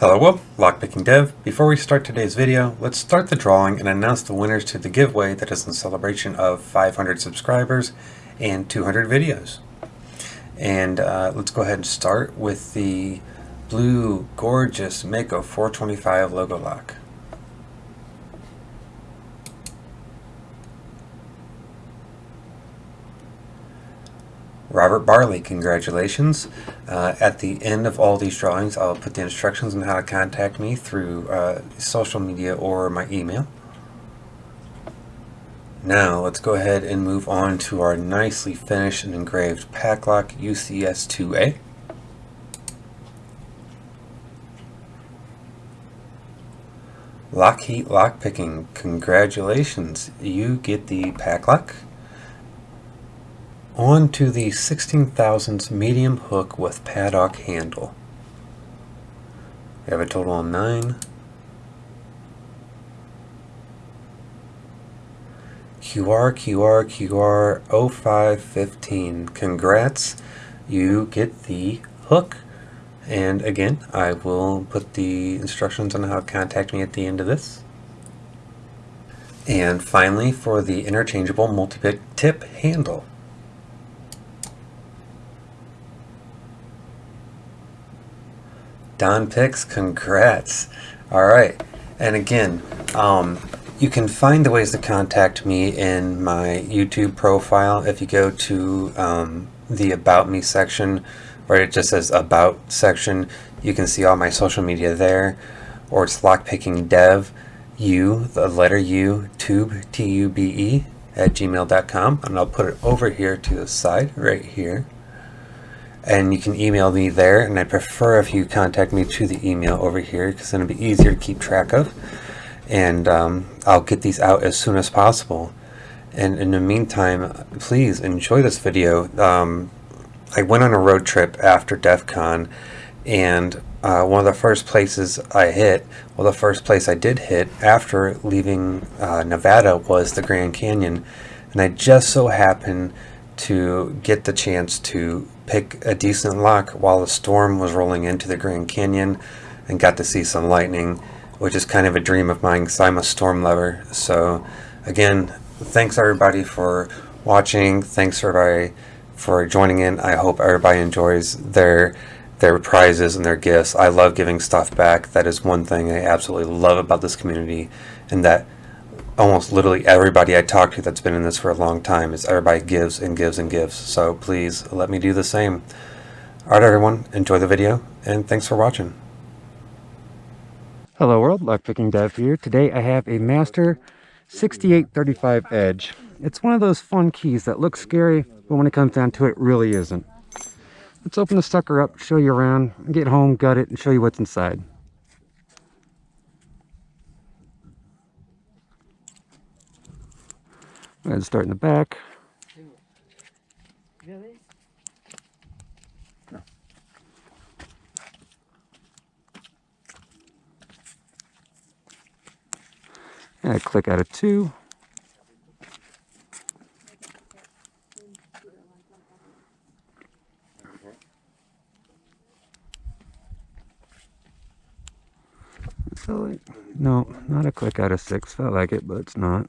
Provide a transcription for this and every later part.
Hello world, Lockpicking Dev. Before we start today's video, let's start the drawing and announce the winners to the giveaway that is in celebration of 500 subscribers and 200 videos. And uh, let's go ahead and start with the blue, gorgeous Mako 425 logo lock. Robert Barley, congratulations. Uh, at the end of all these drawings, I'll put the instructions on how to contact me through uh, social media or my email. Now, let's go ahead and move on to our nicely finished and engraved Paclock UCS2A. Lockheed Lockpicking, congratulations. You get the Paclock. On to the 16 thousandths medium hook with paddock handle. We have a total of 9. QR, QR, QR 0515. Congrats, you get the hook. And again, I will put the instructions on how to contact me at the end of this. And finally, for the interchangeable multi-bit tip handle. Don Picks, congrats. All right. And again, um, you can find the ways to contact me in my YouTube profile. If you go to um, the About Me section, where it just says About section, you can see all my social media there. Or it's Lockpicking Dev, U, the letter U, tube, T-U-B-E, at gmail.com. And I'll put it over here to the side, right here and you can email me there and I prefer if you contact me to the email over here because then it'll be easier to keep track of. And um, I'll get these out as soon as possible. And in the meantime please enjoy this video. Um, I went on a road trip after DEF CON and uh, one of the first places I hit, well the first place I did hit after leaving uh, Nevada was the Grand Canyon. And I just so happened to get the chance to pick a decent lock while the storm was rolling into the Grand Canyon and got to see some lightning, which is kind of a dream of mine because I'm a storm lover. So again, thanks everybody for watching. Thanks everybody for joining in. I hope everybody enjoys their their prizes and their gifts. I love giving stuff back. That is one thing I absolutely love about this community and that almost literally everybody I talk to that's been in this for a long time is everybody gives and gives and gives. So please let me do the same. Alright everyone, enjoy the video and thanks for watching. Hello world, Lockpicking Dev here. Today I have a Master 6835 Edge. It's one of those fun keys that looks scary, but when it comes down to it, really isn't. Let's open the sucker up, show you around, get home, gut it, and show you what's inside. Go ahead and start in the back. And I click out of two. So, no, not a click out of six. Felt like it, but it's not.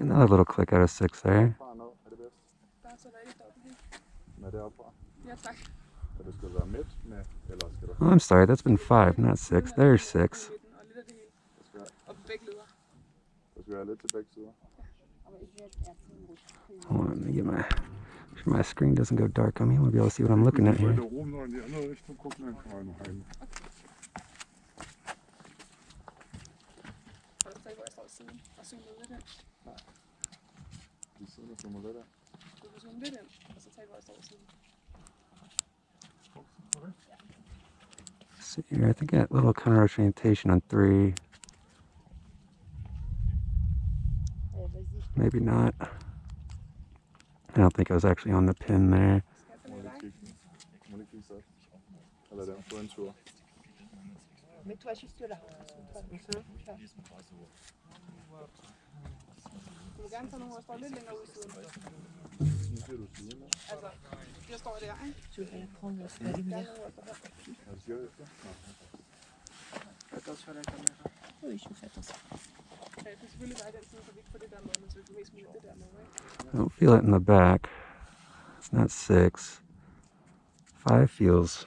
Another little click out of six there. Oh, I'm sorry, that's been five, not six. There's six. Hold on, let me get my my screen doesn't go dark on me. I want to be able to see what I'm looking at here. siden og zoomede lidt ind. Lige siden af zoomer lidt af. Du kan zoome lidt ind, og så tager vi også over siden. See here, I think I got a little counter orientation on three. Maybe not. I don't think I was actually on the pin there. I don't feel it in the back. It's not six. Five feels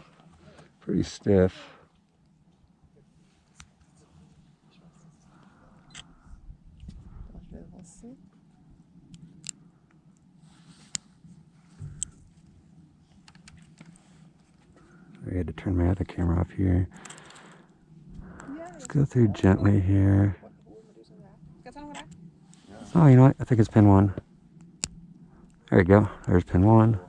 pretty stiff. I had to turn my other camera off here. Let's go through gently here. er er. Oh, you know what? I think it's pin one. There you go. There's pin one.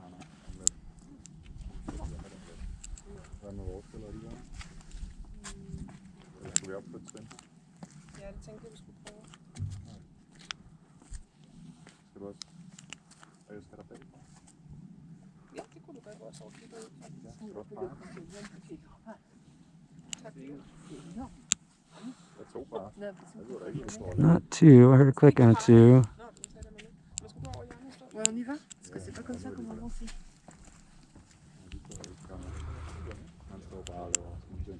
Not two. I heard a click on two. Nå, du sagde det med lidt. Men skal du over hjørnet og stå? Ouais, on y va Parce que c'est pas comme ça qu'on va avancer. Han står bare og laver sådan ting.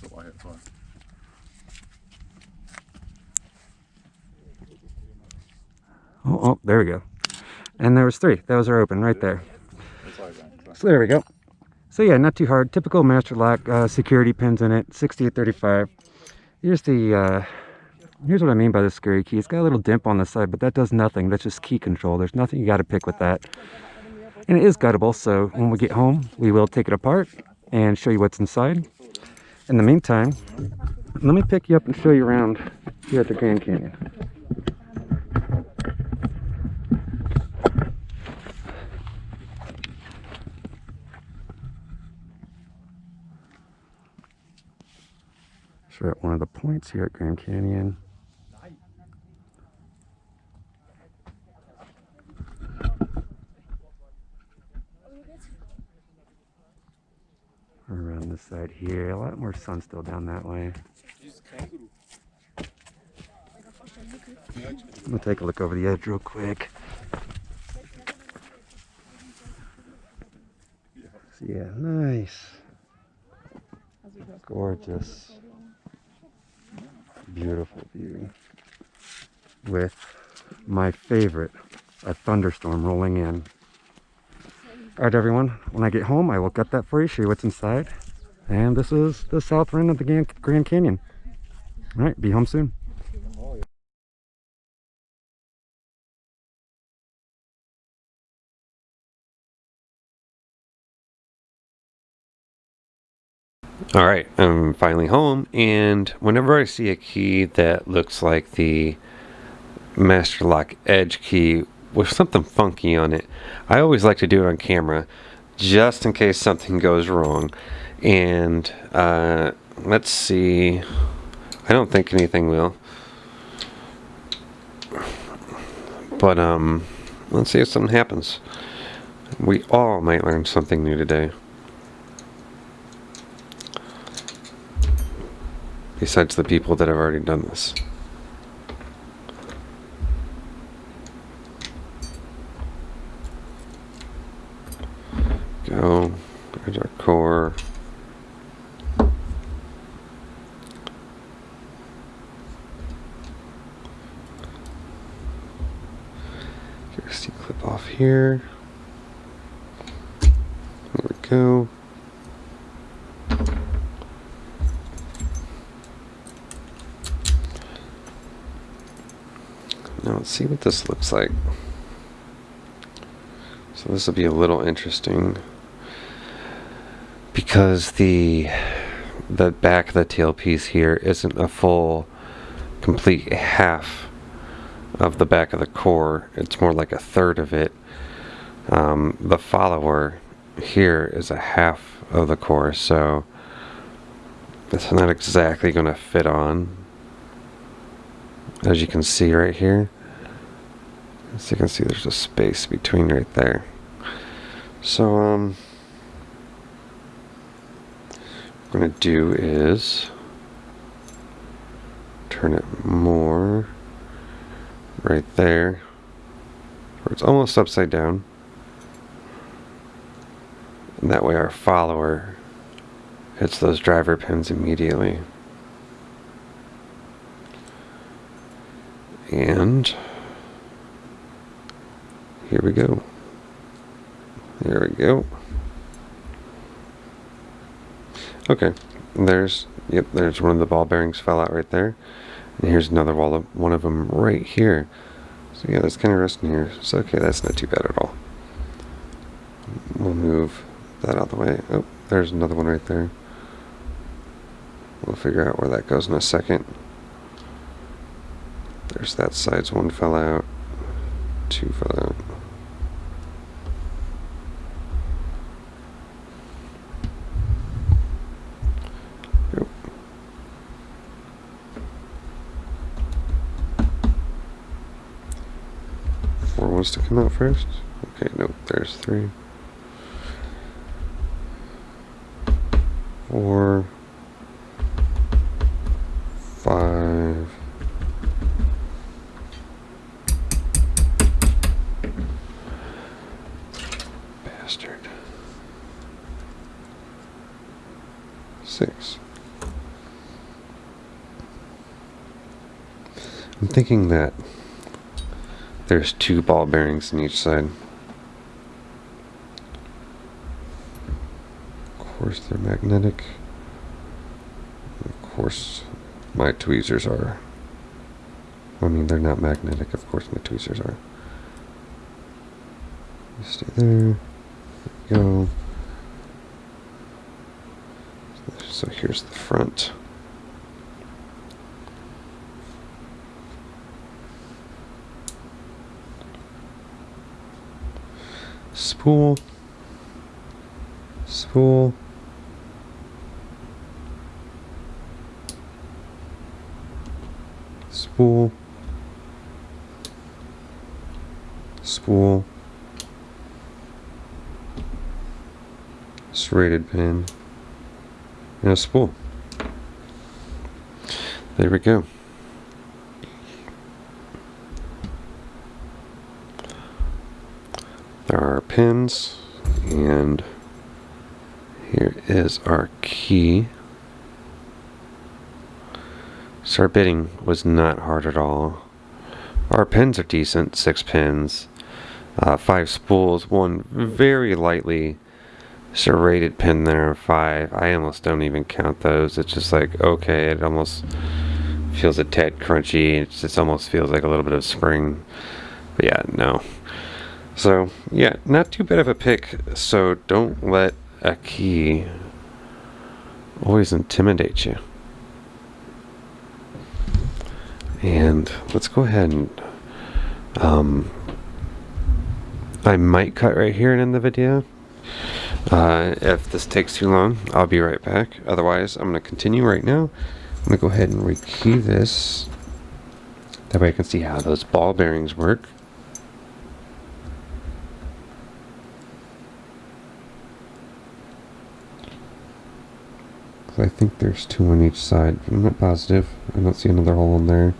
Det var her, tror jeg. Oh, oh, there we go. And there was three. Those are open right there. Jeg tror, jeg er i gang. Klar. So there we go. So yeah, not too hard. Typical master lock uh, security pins in it. 6835. Here's the. Uh, here's what I mean by the scary key. It's got a little dimp on the side, but that does nothing. That's just key control. There's nothing you got to pick with that. And it is guttable, so when we get home, we will take it apart and show you what's inside. In the meantime, let me pick you up and show you around here at the Grand Canyon. We're at one of the points here at Grand Canyon. Around this side here, a lot more sun still down that way. I'm gonna take a look over the edge real quick. So yeah, nice. Gorgeous. Beautiful view. With my favorite, a thunderstorm rolling in. Alright everyone, when I get home I will cut that for you, show you what's inside. And this is the south rim of the Grand Canyon. Alright, be home soon. All right, I'm finally home, and whenever I see a key that looks like the Master Lock Edge key with something funky on it, I always like to do it on camera just in case something goes wrong. And uh, let's see, I don't think anything will. But um, let's see if something happens. We all might learn something new today. Besides the people that have already done this. Go. There's our core. Get our C clip off here. There we go. Now let's see what this looks like. So this will be a little interesting because the the back of the tailpiece here isn't a full, complete half of the back of the core. It's more like a third of it. Um, the follower here is a half of the core, so it's not exactly going to fit on. As you can see right here. As you can see, there's a space between right there. So, um, what I'm going to do is turn it more right there where it's almost upside down and that way our follower hits those driver pins immediately and here we go. There we go. Okay there's yep there's one of the ball bearings fell out right there. And here's another wall of one of them right here. So yeah that's kind of resting here. So okay that's not too bad at all. We'll move that out the way. Oh there's another one right there. We'll figure out where that goes in a second there's that side's one fell out two fell out Yep. Four wants to come out first. Okay, nope, there's three. Four. Five. Bastard. Six. I'm thinking that there's two ball bearings in each side. Of course, they're magnetic. Of course, my tweezers are. I mean, they're not magnetic. Of course, my tweezers are. Stay there. There we go. So here's the front. Spool, spool, spool, spool, serrated pin, and a spool. There we go. There are our pins, and here is our key. So our bidding was not hard at all. Our pins are decent, six pins, uh, five spools, one very lightly serrated pin there, five. I almost don't even count those. It's just like, okay, it almost feels a tad crunchy. It just almost feels like a little bit of spring. But yeah, no. So, yeah, not too bad of a pick. So, don't let a key always intimidate you. And let's go ahead and. Um, I might cut right here and end the video. Uh, if this takes too long, I'll be right back. Otherwise, I'm going to continue right now. I'm going to go ahead and rekey this. That way I can see how those ball bearings work. I think there's two on each side. I'm not positive. I don't see another hole in there.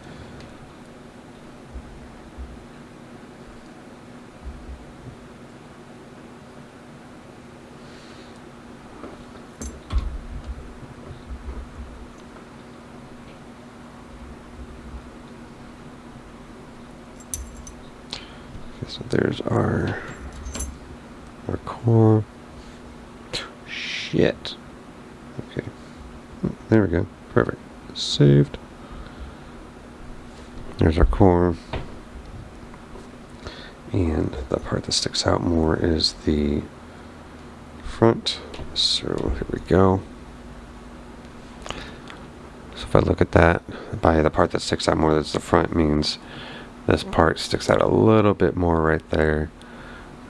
Okay, so there's our our core. Shit. Okay. There we go. Perfect. Saved. There's our core. And the part that sticks out more is the front. So here we go. So if I look at that, by the part that sticks out more that's the front means this part sticks out a little bit more right there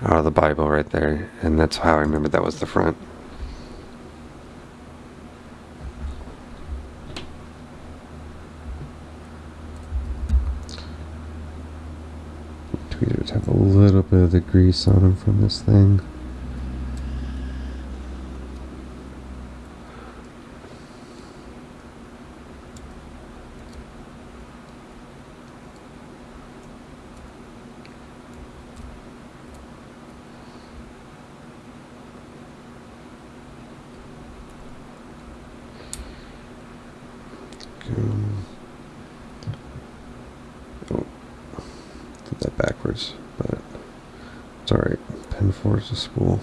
out of the Bible right there. And that's how I remember that was the front. Tweezers have a little bit of the grease on them from this thing. Um, oh, did that backwards, but it's alright. Pen forwards the spool.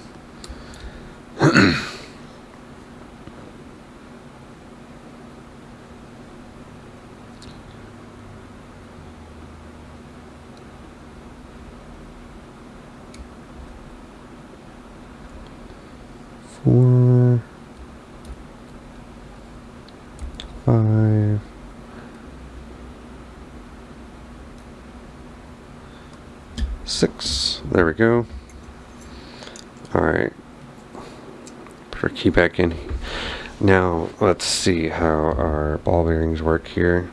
Four, five, six. There we go. All right. Put our key back in. Now let's see how our ball bearings work here.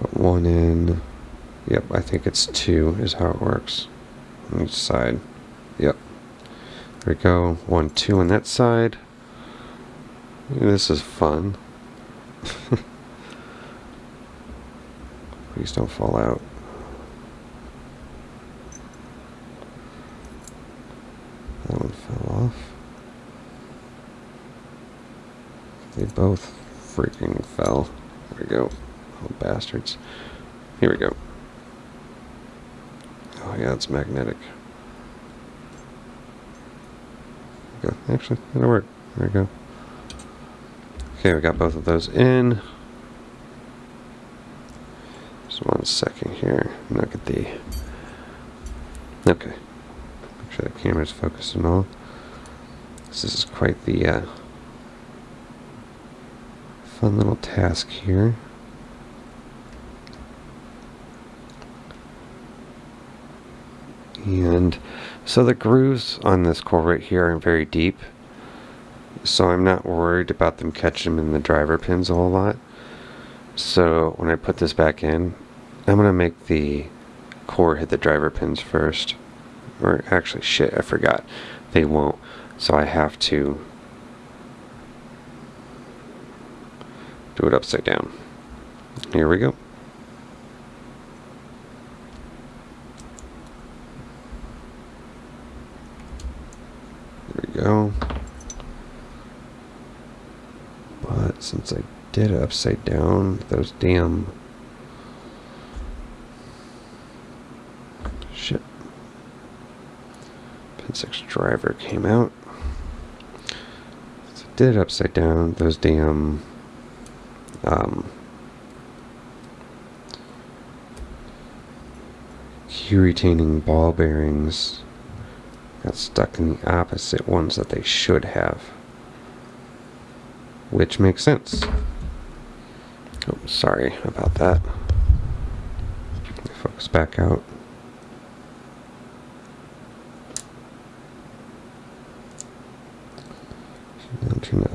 Put one in. Yep, I think it's two is how it works. On each side. Yep. There we go. One, two on that side. This is fun. Please don't fall out. That one fell off. They both freaking fell. There we go. Oh, bastards. Here we go. Oh yeah, it's magnetic. Okay, actually, it'll work. There we go. Okay, we got both of those in. Just one second here. Look at the. Okay. Make sure the camera's focused and all. This is quite the uh, fun little task here. And so the grooves on this core right here are very deep. So I'm not worried about them catching in the driver pins a whole lot. So when I put this back in, I'm going to make the core hit the driver pins first. Or actually, shit, I forgot. They won't. So I have to do it upside down. Here we go. There we go. But since I did it upside down, those damn... Shit. Pin 6 driver came out. So I did it upside down, those damn... Um, key retaining ball bearings got stuck in the opposite ones that they should have. Which makes sense. Oh, sorry about that. Focus back out. I'm trying to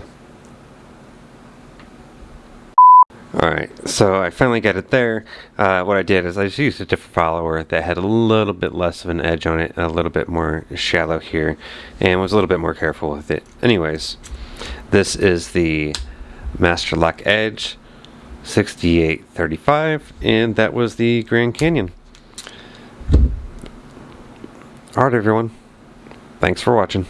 Alright, so I finally got it there. Uh, what I did is I just used a different follower that had a little bit less of an edge on it, a little bit more shallow here, and was a little bit more careful with it. Anyways, this is the Master Lock Edge 6835, and that was the Grand Canyon. Alright everyone, thanks for watching.